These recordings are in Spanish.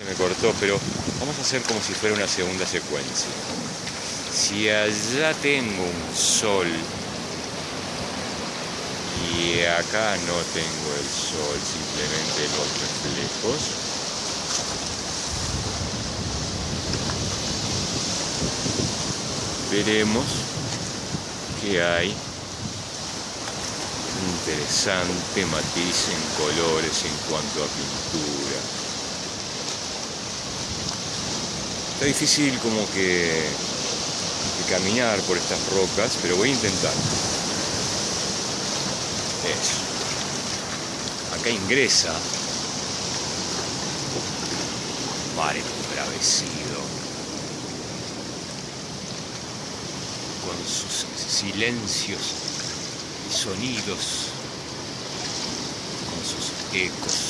Se me cortó, pero vamos a hacer como si fuera una segunda secuencia. Si allá tengo un sol y acá no tengo el sol, simplemente los reflejos, veremos que hay interesante matiz en colores en cuanto a pintura. Está difícil como que, caminar por estas rocas, pero voy a intentar. Eso. Acá ingresa mar embravecido con sus silencios y sonidos, con sus ecos.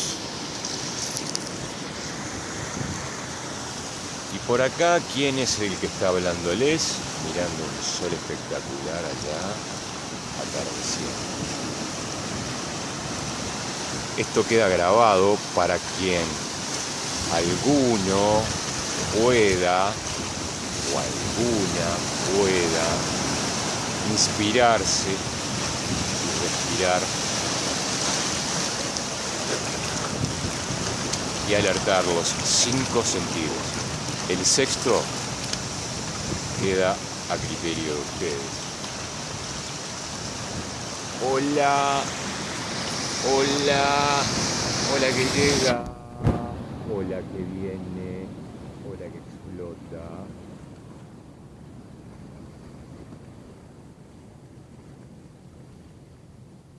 Y por acá, ¿quién es el que está hablándoles? Mirando un sol espectacular allá, atardeciendo. Esto queda grabado para quien alguno pueda o alguna pueda inspirarse y respirar y alertar los cinco sentidos. El sexto queda a criterio de ustedes. Hola, hola, hola que llega, hola que viene, hola que explota.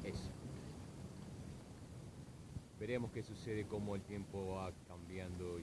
Eso. Veremos qué sucede, cómo el tiempo va cambiando